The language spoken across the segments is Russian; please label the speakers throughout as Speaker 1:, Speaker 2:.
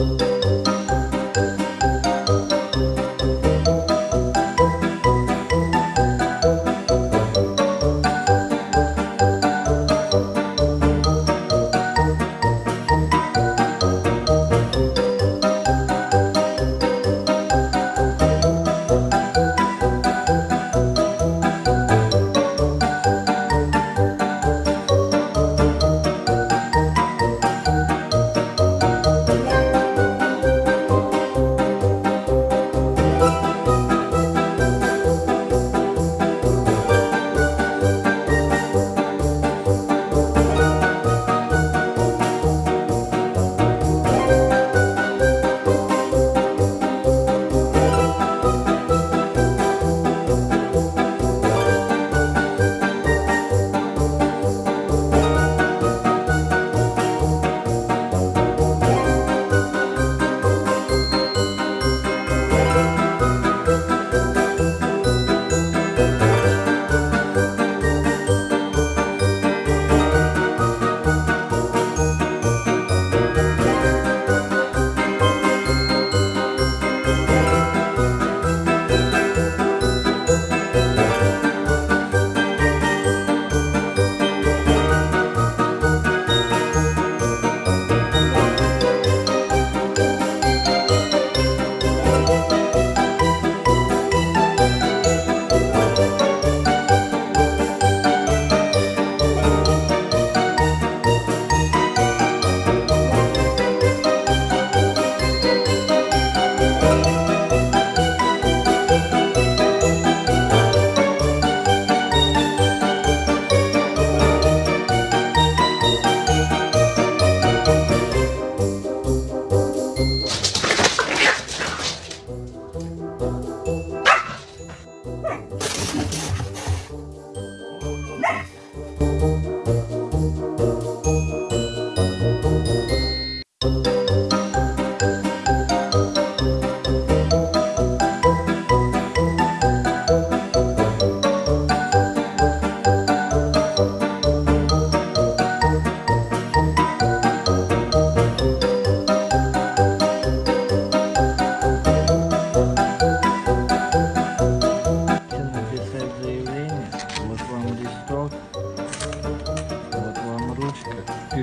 Speaker 1: Thank you.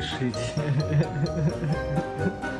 Speaker 2: спешите.